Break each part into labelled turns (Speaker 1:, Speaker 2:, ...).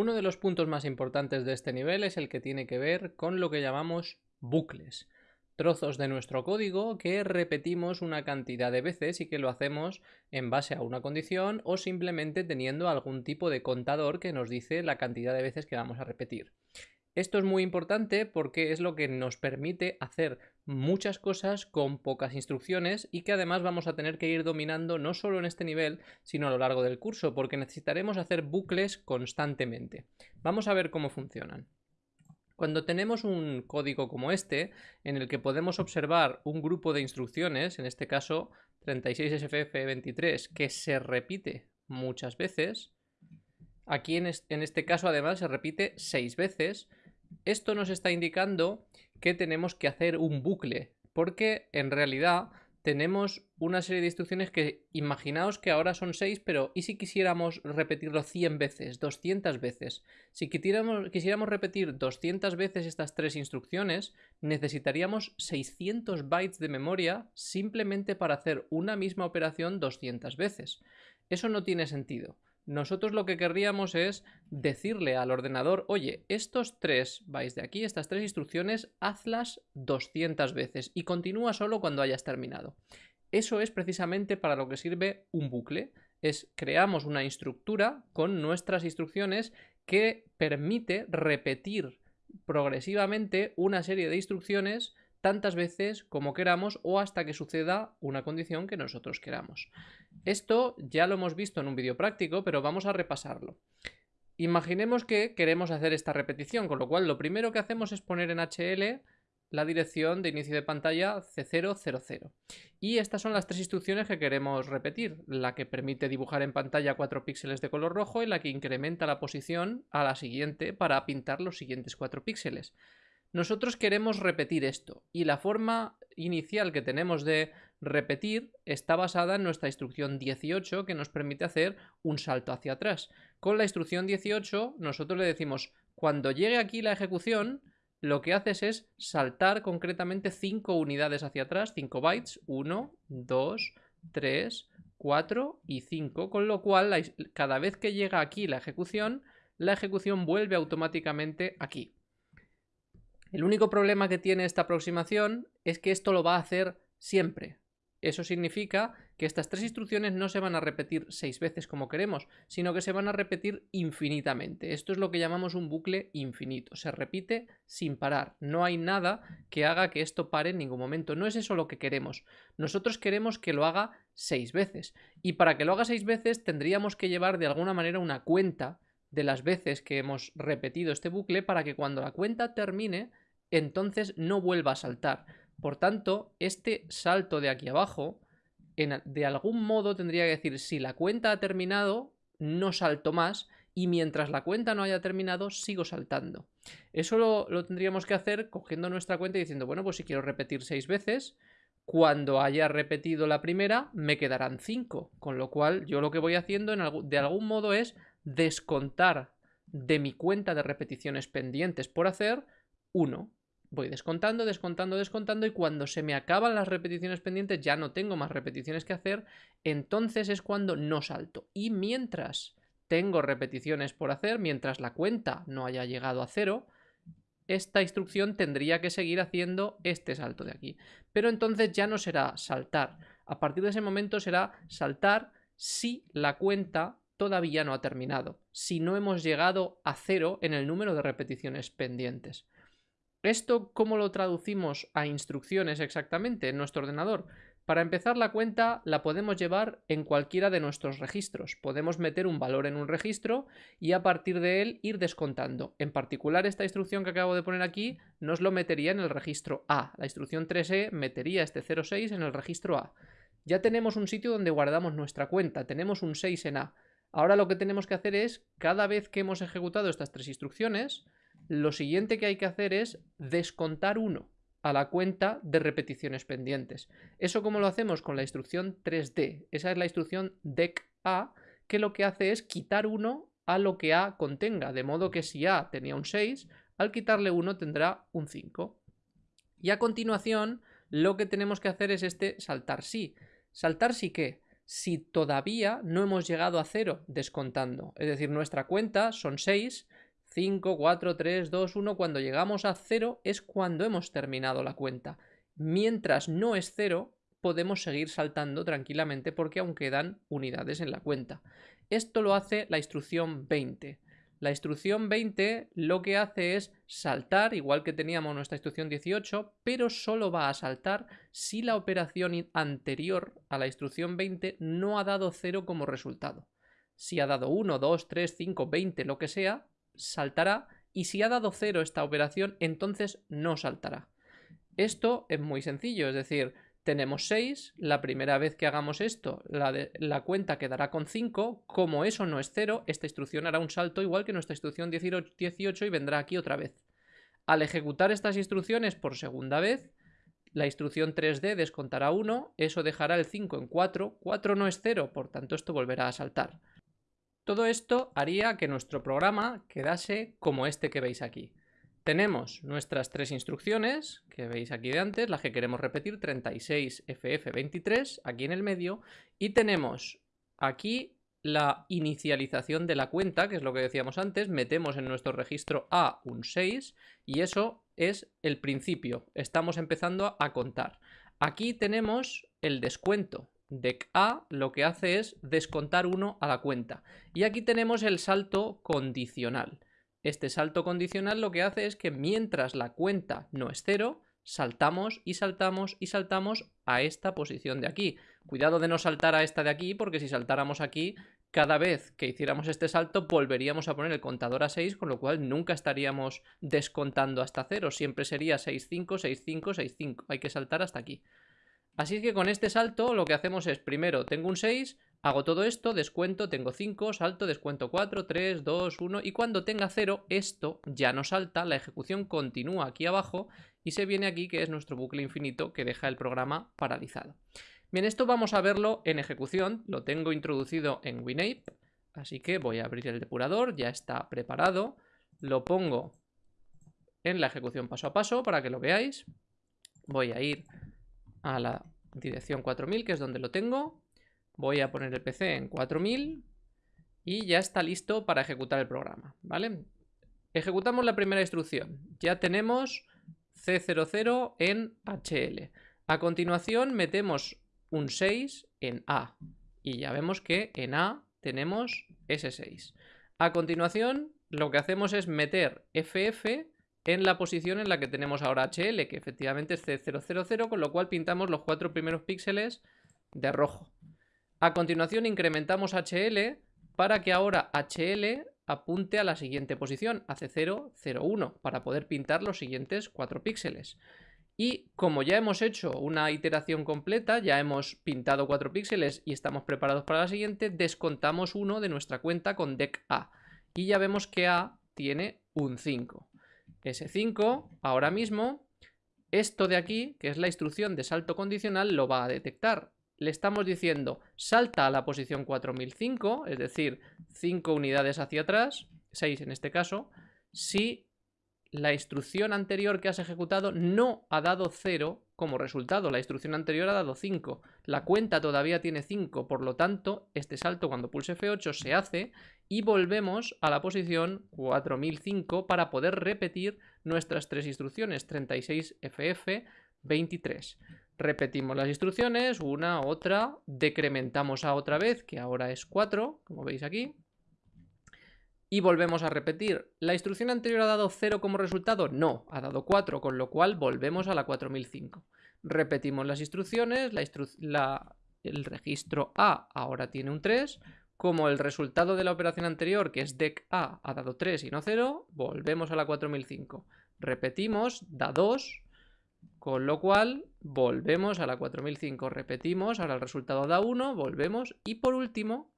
Speaker 1: Uno de los puntos más importantes de este nivel es el que tiene que ver con lo que llamamos bucles. Trozos de nuestro código que repetimos una cantidad de veces y que lo hacemos en base a una condición o simplemente teniendo algún tipo de contador que nos dice la cantidad de veces que vamos a repetir. Esto es muy importante porque es lo que nos permite hacer muchas cosas con pocas instrucciones y que además vamos a tener que ir dominando no solo en este nivel, sino a lo largo del curso, porque necesitaremos hacer bucles constantemente. Vamos a ver cómo funcionan. Cuando tenemos un código como este, en el que podemos observar un grupo de instrucciones, en este caso 36SFF23, que se repite muchas veces, aquí en este caso además se repite seis veces, esto nos está indicando que tenemos que hacer un bucle, porque en realidad tenemos una serie de instrucciones que imaginaos que ahora son 6, pero ¿y si quisiéramos repetirlo 100 veces, 200 veces? Si quisiéramos, quisiéramos repetir 200 veces estas tres instrucciones, necesitaríamos 600 bytes de memoria simplemente para hacer una misma operación 200 veces. Eso no tiene sentido. Nosotros lo que querríamos es decirle al ordenador, oye, estos tres vais de aquí, estas tres instrucciones, hazlas 200 veces y continúa solo cuando hayas terminado. Eso es precisamente para lo que sirve un bucle. Es creamos una estructura con nuestras instrucciones que permite repetir progresivamente una serie de instrucciones tantas veces como queramos o hasta que suceda una condición que nosotros queramos. Esto ya lo hemos visto en un vídeo práctico, pero vamos a repasarlo. Imaginemos que queremos hacer esta repetición, con lo cual lo primero que hacemos es poner en HL la dirección de inicio de pantalla C000. Y estas son las tres instrucciones que queremos repetir, la que permite dibujar en pantalla 4 píxeles de color rojo y la que incrementa la posición a la siguiente para pintar los siguientes 4 píxeles. Nosotros queremos repetir esto y la forma inicial que tenemos de repetir está basada en nuestra instrucción 18 que nos permite hacer un salto hacia atrás. Con la instrucción 18 nosotros le decimos cuando llegue aquí la ejecución lo que haces es saltar concretamente 5 unidades hacia atrás, 5 bytes, 1, 2, 3, 4 y 5, con lo cual cada vez que llega aquí la ejecución, la ejecución vuelve automáticamente aquí. El único problema que tiene esta aproximación es que esto lo va a hacer siempre. Eso significa que estas tres instrucciones no se van a repetir seis veces como queremos, sino que se van a repetir infinitamente. Esto es lo que llamamos un bucle infinito. Se repite sin parar. No hay nada que haga que esto pare en ningún momento. No es eso lo que queremos. Nosotros queremos que lo haga seis veces. Y para que lo haga seis veces tendríamos que llevar de alguna manera una cuenta de las veces que hemos repetido este bucle para que cuando la cuenta termine entonces no vuelva a saltar. Por tanto, este salto de aquí abajo, de algún modo tendría que decir, si la cuenta ha terminado, no salto más, y mientras la cuenta no haya terminado, sigo saltando. Eso lo, tendríamos que hacer cogiendo nuestra cuenta y diciendo, bueno, pues si quiero repetir seis veces, cuando haya repetido la primera, me quedarán cinco. Con lo cual, yo lo que voy haciendo de algún modo es descontar de mi cuenta de repeticiones pendientes por hacer 1 voy descontando, descontando, descontando y cuando se me acaban las repeticiones pendientes ya no tengo más repeticiones que hacer, entonces es cuando no salto. Y mientras tengo repeticiones por hacer, mientras la cuenta no haya llegado a cero, esta instrucción tendría que seguir haciendo este salto de aquí. Pero entonces ya no será saltar. A partir de ese momento será saltar si la cuenta todavía no ha terminado, si no hemos llegado a cero en el número de repeticiones pendientes. ¿Esto cómo lo traducimos a instrucciones exactamente en nuestro ordenador? Para empezar la cuenta la podemos llevar en cualquiera de nuestros registros. Podemos meter un valor en un registro y a partir de él ir descontando. En particular esta instrucción que acabo de poner aquí nos lo metería en el registro A. La instrucción 3E metería este 06 en el registro A. Ya tenemos un sitio donde guardamos nuestra cuenta, tenemos un 6 en A. Ahora lo que tenemos que hacer es, cada vez que hemos ejecutado estas tres instrucciones, lo siguiente que hay que hacer es descontar 1 a la cuenta de repeticiones pendientes. ¿Eso cómo lo hacemos? Con la instrucción 3D. Esa es la instrucción decA, que lo que hace es quitar 1 a lo que A contenga, de modo que si A tenía un 6, al quitarle 1 tendrá un 5. Y a continuación, lo que tenemos que hacer es este saltar sí. ¿Saltar sí qué? Si todavía no hemos llegado a 0 descontando. Es decir, nuestra cuenta son 6, 5, 4, 3, 2, 1. Cuando llegamos a 0 es cuando hemos terminado la cuenta. Mientras no es 0, podemos seguir saltando tranquilamente porque aún quedan unidades en la cuenta. Esto lo hace la instrucción 20. La instrucción 20 lo que hace es saltar, igual que teníamos nuestra instrucción 18, pero solo va a saltar si la operación anterior a la instrucción 20 no ha dado 0 como resultado. Si ha dado 1, 2, 3, 5, 20, lo que sea, saltará y si ha dado 0 esta operación, entonces no saltará. Esto es muy sencillo, es decir, tenemos 6, la primera vez que hagamos esto, la, la, cuenta quedará con 5, como eso no es 0, esta instrucción hará un salto igual que nuestra instrucción 18 y vendrá aquí otra vez. Al ejecutar estas instrucciones por segunda vez, la instrucción 3D descontará 1, eso dejará el 5 en 4, 4 no es 0, por tanto esto volverá a saltar. Todo esto haría que nuestro programa quedase como este que veis aquí. Tenemos nuestras tres instrucciones, que veis aquí de antes, las que queremos repetir, 36FF23, aquí en el medio, y tenemos aquí la inicialización de la cuenta, que es lo que decíamos antes, metemos en nuestro registro A un 6 y eso es el principio, estamos empezando a contar. Aquí tenemos el descuento, dec A lo que hace es descontar 1 a la cuenta. Y aquí tenemos el salto condicional. Este salto condicional lo que hace es que mientras la cuenta no es cero, saltamos y saltamos y saltamos a esta posición de aquí. Cuidado de no saltar a esta de aquí, porque si saltáramos aquí, cada vez que hiciéramos este salto volveríamos a poner el contador a 6, con lo cual nunca estaríamos descontando hasta cero. Siempre sería 6, 5, 6, 5, 6, 5. Hay que saltar hasta aquí. Así que con este salto lo que hacemos es, primero tengo un 6, Hago todo esto, descuento, tengo 5, salto, descuento 4, 3, 2, 1 y cuando tenga 0 esto ya no salta, la ejecución continúa aquí abajo y se viene aquí que es nuestro bucle infinito que deja el programa paralizado. Bien, esto vamos a verlo en ejecución, lo tengo introducido en WinApe, así que voy a abrir el depurador, ya está preparado, lo pongo en la ejecución paso a paso para que lo veáis. Voy a ir a la dirección 4000 que es donde lo tengo, Voy a poner el PC en 4000 y ya está listo para ejecutar el programa, ¿vale? Ejecutamos la primera instrucción. Ya tenemos C00 en HL. A continuación metemos un 6 en A y ya vemos que en A tenemos ese 6. A continuación lo que hacemos es meter FF en la posición en la que tenemos ahora HL, que efectivamente es C000, con lo cual pintamos los cuatro primeros píxeles de rojo. A continuación incrementamos HL para que ahora HL apunte a la siguiente posición, a C0, 0, 1, para poder pintar los siguientes 4 píxeles. Y como ya hemos hecho una iteración completa, ya hemos pintado 4 píxeles y estamos preparados para la siguiente, descontamos uno de nuestra cuenta con dec A. Y ya vemos que A tiene un 5. Ese 5, ahora mismo, esto de aquí, que es la instrucción de salto condicional, lo va a detectar. Le estamos diciendo salta a la posición 4005, es decir, 5 unidades hacia atrás, 6 en este caso, si la instrucción anterior que has ejecutado no ha dado 0 como resultado. La instrucción anterior ha dado 5. La cuenta todavía tiene 5, por lo tanto, este salto cuando pulse F8 se hace y volvemos a la posición 4005 para poder repetir nuestras tres instrucciones, 36FF, 23. Repetimos las instrucciones, una, otra, decrementamos a otra vez, que ahora es 4, como veis aquí. Y volvemos a repetir. ¿La instrucción anterior ha dado 0 como resultado? No, ha dado 4, con lo cual volvemos a la 4005. Repetimos las instrucciones, el registro A ahora tiene un 3, como el resultado de la operación anterior, que es dec A, ha dado 3 y no 0, volvemos a la 4005. Repetimos, da 2, con lo cual, volvemos a la 4005, repetimos, ahora el resultado da 1, volvemos y por último,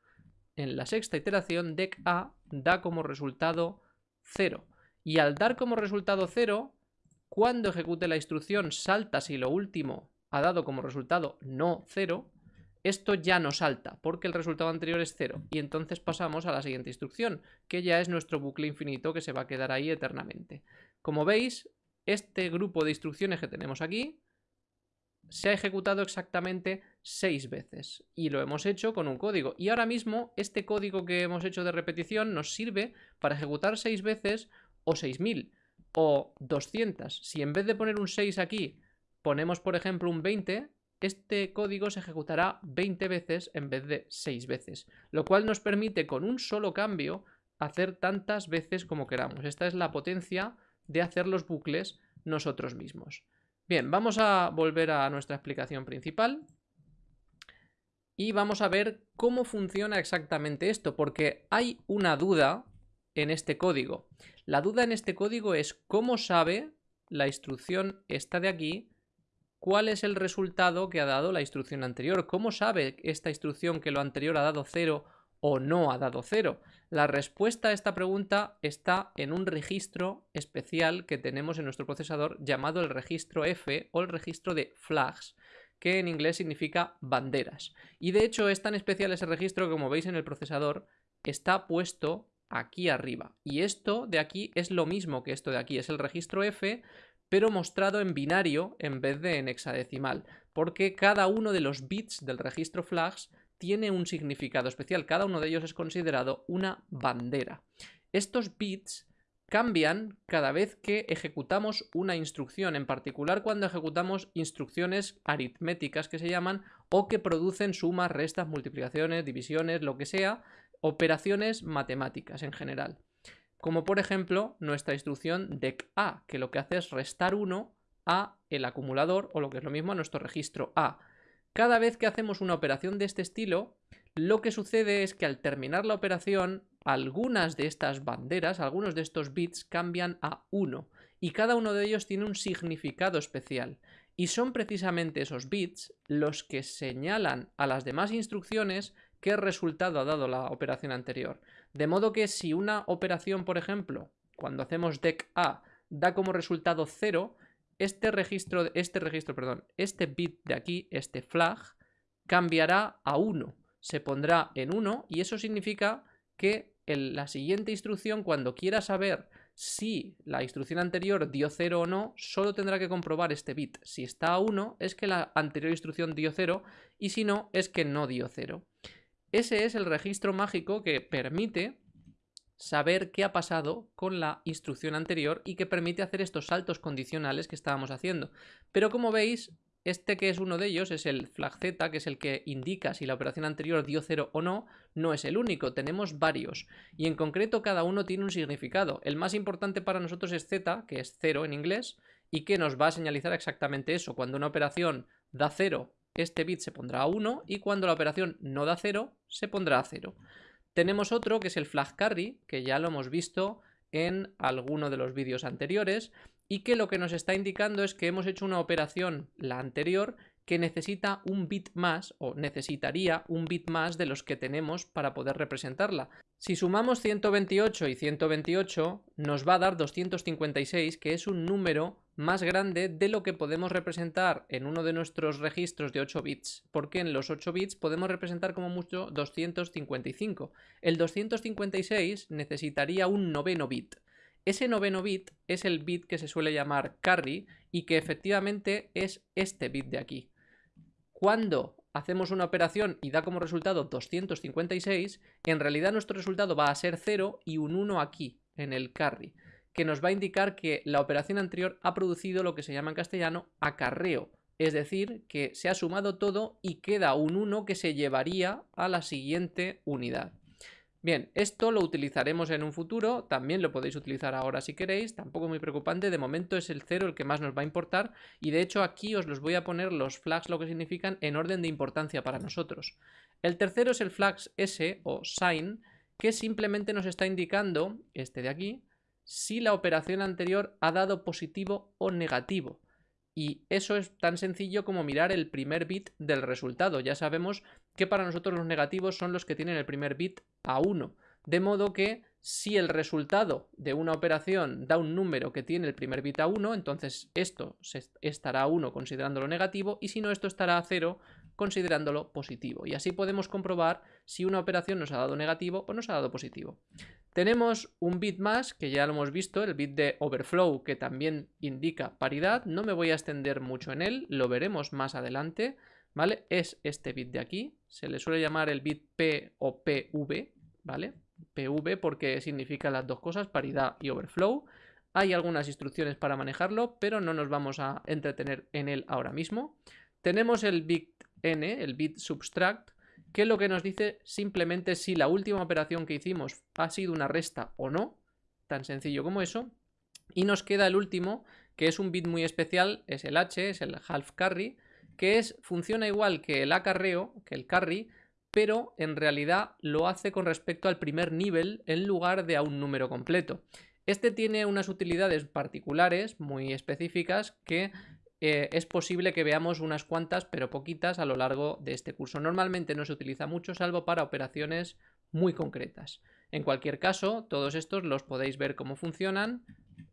Speaker 1: en la sexta iteración, dec A da como resultado 0. Y al dar como resultado 0, cuando ejecute la instrucción salta si lo último ha dado como resultado no 0, esto ya no salta porque el resultado anterior es 0 y entonces pasamos a la siguiente instrucción, que ya es nuestro bucle infinito que se va a quedar ahí eternamente. Como veis, este grupo de instrucciones que tenemos aquí se ha ejecutado exactamente 6 veces. Y lo hemos hecho con un código. Y ahora mismo este código que hemos hecho de repetición nos sirve para ejecutar 6 veces o 6000 o 200. Si en vez de poner un 6 aquí ponemos por ejemplo un 20, este código se ejecutará 20 veces en vez de 6 veces. Lo cual nos permite con un solo cambio hacer tantas veces como queramos. Esta es la potencia de hacer los bucles nosotros mismos. Bien, vamos a volver a nuestra explicación principal y vamos a ver cómo funciona exactamente esto, porque hay una duda en este código. La duda en este código es cómo sabe la instrucción esta de aquí cuál es el resultado que ha dado la instrucción anterior. ¿Cómo sabe esta instrucción que lo anterior ha dado 0 o no ha dado 0? La respuesta a esta pregunta está en un registro especial que tenemos en nuestro procesador llamado el registro F o el registro de flags, que en inglés significa banderas. Y de hecho es tan especial ese registro que como veis en el procesador está puesto aquí arriba. Y esto de aquí es lo mismo que esto de aquí, es el registro F, pero mostrado en binario en vez de en hexadecimal, porque cada uno de los bits del registro flags tiene un significado especial, cada uno de ellos es considerado una bandera. Estos bits cambian cada vez que ejecutamos una instrucción, en particular cuando ejecutamos instrucciones aritméticas que se llaman o que producen sumas, restas, multiplicaciones, divisiones, lo que sea, operaciones matemáticas en general. Como por ejemplo nuestra instrucción decA, que lo que hace es restar 1 a el acumulador o lo que es lo mismo a nuestro registro A. Cada vez que hacemos una operación de este estilo, lo que sucede es que al terminar la operación, algunas de estas banderas, algunos de estos bits cambian a 1 y cada uno de ellos tiene un significado especial. Y son precisamente esos bits los que señalan a las demás instrucciones qué resultado ha dado la operación anterior. De modo que si una operación, por ejemplo, cuando hacemos dec A, da como resultado 0, este registro, este registro, perdón, este bit de aquí, este flag, cambiará a 1. Se pondrá en 1 y eso significa que en la siguiente instrucción, cuando quiera saber si la instrucción anterior dio 0 o no, solo tendrá que comprobar este bit. Si está a 1, es que la anterior instrucción dio 0 y si no, es que no dio 0. Ese es el registro mágico que permite saber qué ha pasado con la instrucción anterior y que permite hacer estos saltos condicionales que estábamos haciendo. Pero como veis, este que es uno de ellos es el flag z, que es el que indica si la operación anterior dio 0 o no, no es el único, tenemos varios. Y en concreto cada uno tiene un significado. El más importante para nosotros es z, que es 0 en inglés, y que nos va a señalizar exactamente eso. Cuando una operación da 0 este bit se pondrá a 1 y cuando la operación no da 0, se pondrá a 0. Tenemos otro que es el flag carry, que ya lo hemos visto en alguno de los vídeos anteriores y que lo que nos está indicando es que hemos hecho una operación, la anterior, que necesita un bit más o necesitaría un bit más de los que tenemos para poder representarla. Si sumamos 128 y 128 nos va a dar 256 que es un número más grande de lo que podemos representar en uno de nuestros registros de 8 bits, porque en los 8 bits podemos representar como mucho 255. El 256 necesitaría un noveno bit. Ese noveno bit es el bit que se suele llamar carry y que efectivamente es este bit de aquí. Cuando hacemos una operación y da como resultado 256, en realidad nuestro resultado va a ser 0 y un 1 aquí, en el carry que nos va a indicar que la operación anterior ha producido lo que se llama en castellano acarreo, es decir, que se ha sumado todo y queda un 1 que se llevaría a la siguiente unidad. Bien, esto lo utilizaremos en un futuro, también lo podéis utilizar ahora si queréis, tampoco muy preocupante, de momento es el 0 el que más nos va a importar y de hecho aquí os los voy a poner los flags lo que significan en orden de importancia para nosotros. El tercero es el flags S o sign que simplemente nos está indicando, este de aquí, si la operación anterior ha dado positivo o negativo. Y eso es tan sencillo como mirar el primer bit del resultado. Ya sabemos que para nosotros los negativos son los que tienen el primer bit a 1. De modo que si el resultado de una operación da un número que tiene el primer bit a 1, entonces esto estará a 1 considerándolo negativo y si no esto estará a 0 considerándolo positivo. Y así podemos comprobar si una operación nos ha dado negativo o nos ha dado positivo. Tenemos un bit más, que ya lo hemos visto, el bit de overflow, que también indica paridad. No me voy a extender mucho en él, lo veremos más adelante, ¿vale? Es este bit de aquí, se le suele llamar el bit P o PV, ¿vale? PV porque significa las dos cosas, paridad y overflow. Hay algunas instrucciones para manejarlo, pero no nos vamos a entretener en él ahora mismo. Tenemos el bit n, el bit subtract, que lo que nos dice simplemente si la última operación que hicimos ha sido una resta o no, tan sencillo como eso. Y nos queda el último, que es un bit muy especial, es el h, es el half carry, que es, funciona igual que el acarreo, que el carry, pero en realidad lo hace con respecto al primer nivel en lugar de a un número completo. Este tiene unas utilidades particulares muy específicas que eh, es posible que veamos unas cuantas, pero poquitas, a lo largo de este curso. Normalmente no se utiliza mucho, salvo para operaciones muy concretas. En cualquier caso, todos estos los podéis ver cómo funcionan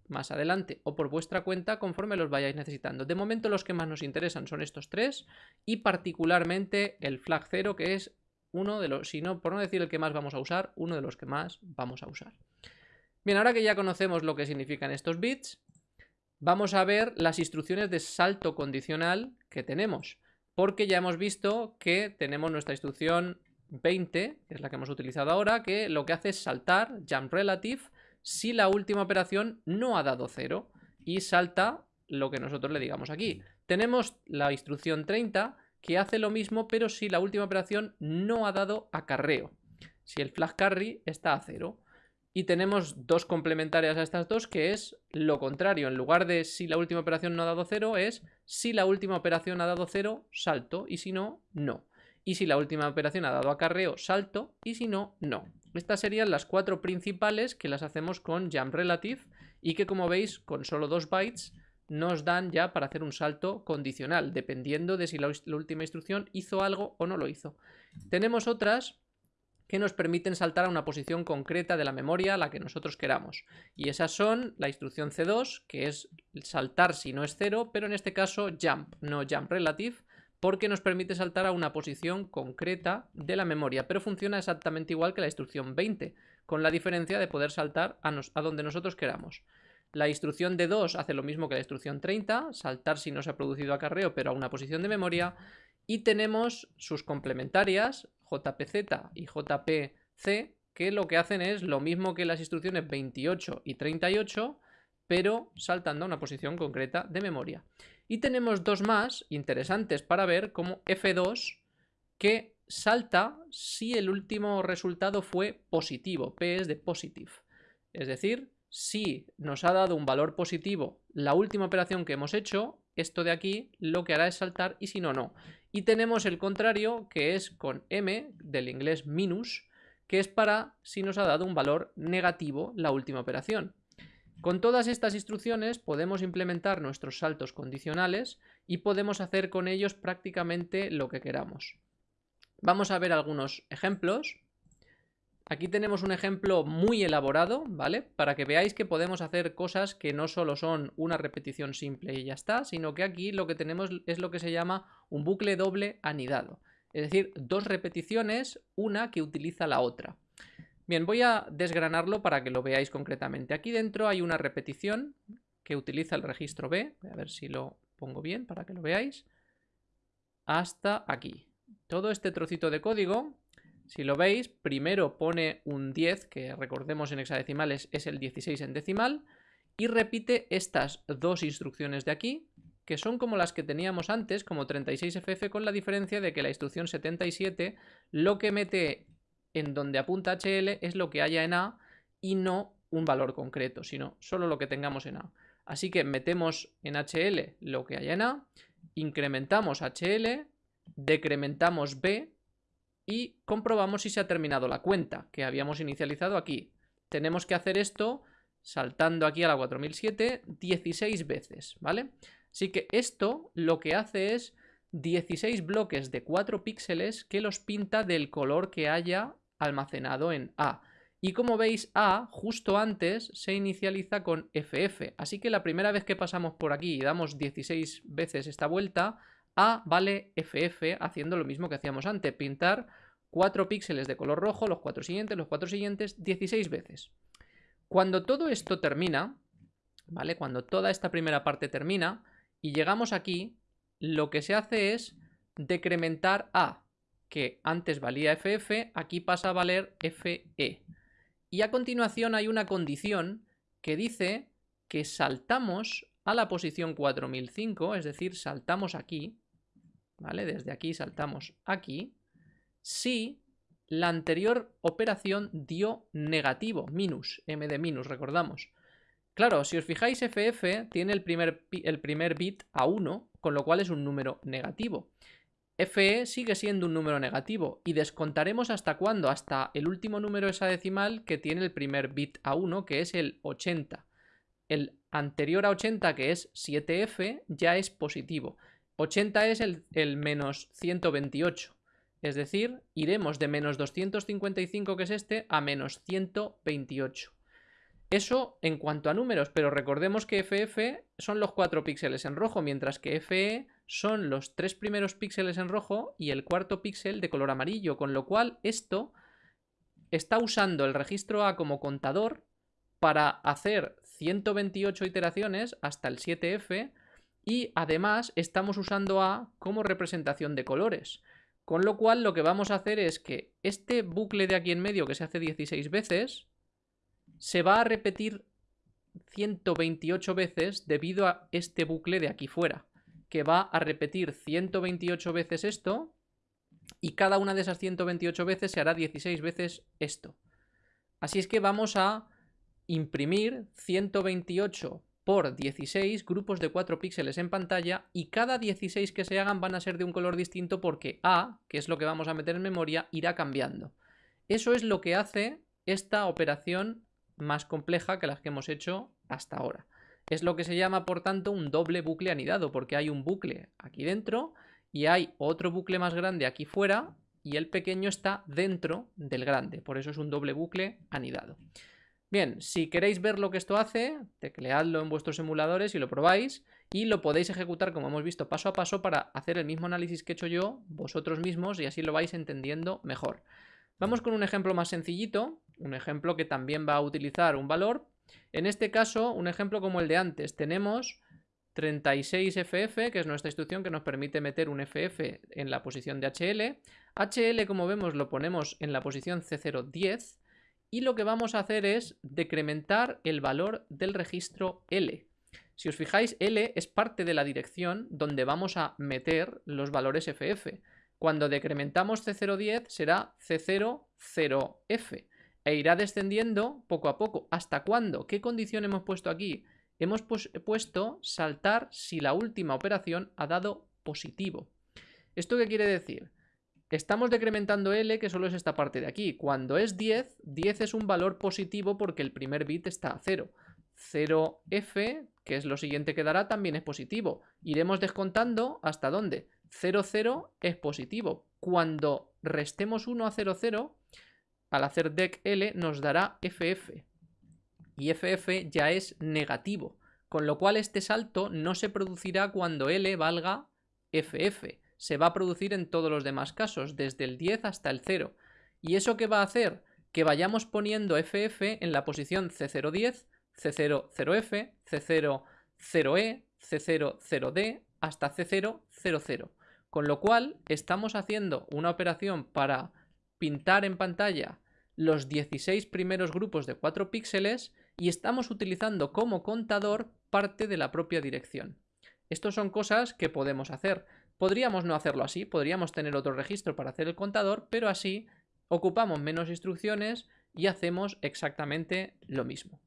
Speaker 1: más adelante o por vuestra cuenta conforme los vayáis necesitando. De momento los que más nos interesan son estos tres y particularmente el flag 0 que es uno de los, si no, por no decir el que más vamos a usar, uno de los que más vamos a usar. Bien, ahora que ya conocemos lo que significan estos bits, vamos a ver las instrucciones de salto condicional que tenemos. Porque ya hemos visto que tenemos nuestra instrucción 20, que es la que hemos utilizado ahora, que lo que hace es saltar jump relative si la última operación no ha dado 0 y salta lo que nosotros le digamos aquí. Tenemos la instrucción 30 que hace lo mismo pero si la última operación no ha dado acarreo. Si el flag carry está a 0. Y tenemos dos complementarias a estas dos, que es lo contrario. En lugar de si la última operación no ha dado cero, es si la última operación ha dado cero, salto, y si no, no. Y si la última operación ha dado acarreo, salto, y si no, no. Estas serían las cuatro principales que las hacemos con jump relative y que como veis con solo dos bytes nos dan ya para hacer un salto condicional, dependiendo de si la, la última instrucción hizo algo o no lo hizo. Tenemos otras que nos permiten saltar a una posición concreta de la memoria a la que nosotros queramos. Y esas son la instrucción C2, que es saltar si no es cero, pero en este caso jump, no jump relative, porque nos permite saltar a una posición concreta de la memoria, pero funciona exactamente igual que la instrucción 20, con la diferencia de poder saltar a, a donde nosotros queramos. La instrucción de 2 hace lo mismo que la instrucción 30, saltar si no se ha producido acarreo pero a una posición de memoria, y tenemos sus complementarias, JPZ y JPC, que lo que hacen es lo mismo que las instrucciones 28 y 38, pero saltando a una posición concreta de memoria. Y tenemos dos más interesantes para ver, como F2, que salta si el último resultado fue positivo, P es de positive. Es decir, si nos ha dado un valor positivo la última operación que hemos hecho, esto de aquí lo que hará es saltar y si no, no. Y tenemos el contrario que es con m del inglés minus, que es para si nos ha dado un valor negativo la última operación. Con todas estas instrucciones podemos implementar nuestros saltos condicionales y podemos hacer con ellos prácticamente lo que queramos. Vamos a ver algunos ejemplos. Aquí tenemos un ejemplo muy elaborado, ¿vale? Para que veáis que podemos hacer cosas que no solo son una repetición simple y ya está, sino que aquí lo que tenemos es lo que se llama un bucle doble anidado. Es decir, dos repeticiones, una que utiliza la otra. Bien, voy a desgranarlo para que lo veáis concretamente. Aquí dentro hay una repetición que utiliza el registro B. Voy a ver si lo pongo bien para que lo veáis. Hasta aquí. Todo este trocito de código si lo veis, primero pone un 10, que recordemos en hexadecimales es el 16 en decimal, y repite estas dos instrucciones de aquí, que son como las que teníamos antes, como 36FF, con la diferencia de que la instrucción 77 lo que mete en donde apunta HL es lo que haya en A y no un valor concreto, sino solo lo que tengamos en A. Así que metemos en HL lo que haya en A, incrementamos HL, decrementamos B, y comprobamos si se ha terminado la cuenta que habíamos inicializado aquí. Tenemos que hacer esto saltando aquí a la 4007 16 veces, ¿vale? Así que esto lo que hace es 16 bloques de 4 píxeles que los pinta del color que haya almacenado en A. Y como veis, A justo antes se inicializa con FF. Así que la primera vez que pasamos por aquí y damos 16 veces esta vuelta, A vale FF haciendo lo mismo que hacíamos antes, pintar 4 píxeles de color rojo, los cuatro siguientes, los cuatro siguientes, 16 veces. Cuando todo esto termina, ¿vale? Cuando toda esta primera parte termina y llegamos aquí, lo que se hace es decrementar A, que antes valía FF, aquí pasa a valer FE. Y a continuación hay una condición que dice que saltamos a la posición 4005, es decir, saltamos aquí, ¿vale? Desde aquí saltamos aquí, si la anterior operación dio negativo, minus, m de minus, recordamos. Claro, si os fijáis, FF tiene el primer, el primer bit a 1, con lo cual es un número negativo. FE sigue siendo un número negativo y descontaremos hasta cuándo, hasta el último número de esa decimal que tiene el primer bit a 1, que es el 80. El anterior a 80, que es 7F, ya es positivo. 80 es el, menos 128. Es decir, iremos de menos 255, que es este, a menos 128. Eso en cuanto a números, pero recordemos que FF son los 4 píxeles en rojo, mientras que FE son los tres primeros píxeles en rojo y el cuarto píxel de color amarillo, con lo cual esto está usando el registro A como contador para hacer 128 iteraciones hasta el 7F y además estamos usando A como representación de colores. Con lo cual lo que vamos a hacer es que este bucle de aquí en medio que se hace 16 veces se va a repetir 128 veces debido a este bucle de aquí fuera, que va a repetir 128 veces esto y cada una de esas 128 veces se hará 16 veces esto. Así es que vamos a imprimir 128 por 16 grupos de 4 píxeles en pantalla y cada 16 que se hagan van a ser de un color distinto porque A, que es lo que vamos a meter en memoria, irá cambiando. Eso es lo que hace esta operación más compleja que las que hemos hecho hasta ahora. Es lo que se llama, por tanto, un doble bucle anidado, porque hay un bucle aquí dentro y hay otro bucle más grande aquí fuera y el pequeño está dentro del grande, por eso es un doble bucle anidado. Bien, si queréis ver lo que esto hace, tecleadlo en vuestros emuladores y lo probáis y lo podéis ejecutar como hemos visto paso a paso para hacer el mismo análisis que he hecho yo vosotros mismos y así lo vais entendiendo mejor. Vamos con un ejemplo más sencillito, un ejemplo que también va a utilizar un valor. En este caso, un ejemplo como el de antes, tenemos 36FF, que es nuestra instrucción que nos permite meter un FF en la posición de HL. HL, como vemos, lo ponemos en la posición C010 y lo que vamos a hacer es decrementar el valor del registro L. Si os fijáis, L es parte de la dirección donde vamos a meter los valores FF. Cuando decrementamos C010 será C00F e irá descendiendo poco a poco. ¿Hasta cuándo? ¿Qué condición hemos puesto aquí? Hemos puesto saltar si la última operación ha dado positivo. ¿Esto qué quiere decir? Estamos decrementando L, que solo es esta parte de aquí. Cuando es 10, 10 es un valor positivo porque el primer bit está a 0. 0F, que es lo siguiente que dará, también es positivo. Iremos descontando hasta dónde. 0, 0 es positivo. Cuando restemos 1 a 0, 0, al hacer dec L nos dará FF. Y FF ya es negativo. Con lo cual este salto no se producirá cuando L valga FF se va a producir en todos los demás casos, desde el 10 hasta el 0. ¿Y eso qué va a hacer? Que vayamos poniendo FF en la posición C010, C00F, C00E, C00D hasta C000. Con lo cual estamos haciendo una operación para pintar en pantalla los 16 primeros grupos de 4 píxeles y estamos utilizando como contador parte de la propia dirección. Estas son cosas que podemos hacer. Podríamos no hacerlo así, podríamos tener otro registro para hacer el contador, pero así ocupamos menos instrucciones y hacemos exactamente lo mismo.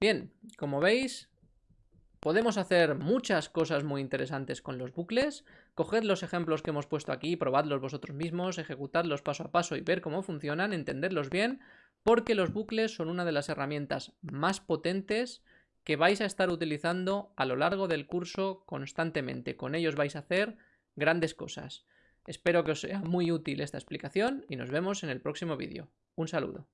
Speaker 1: Bien, como veis, podemos hacer muchas cosas muy interesantes con los bucles. Coged los ejemplos que hemos puesto aquí, probadlos vosotros mismos, ejecutadlos paso a paso y ver cómo funcionan, entenderlos bien, porque los bucles son una de las herramientas más potentes que vais a estar utilizando a lo largo del curso constantemente. Con ellos vais a hacer grandes cosas. Espero que os sea muy útil esta explicación y nos vemos en el próximo vídeo. Un saludo.